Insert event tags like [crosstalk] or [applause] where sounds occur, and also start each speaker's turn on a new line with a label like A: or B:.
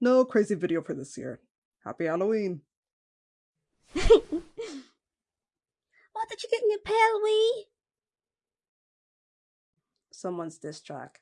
A: No crazy video for this year. Happy Halloween. [laughs]
B: what did you get in your pail, wee?
A: Someone's diss track.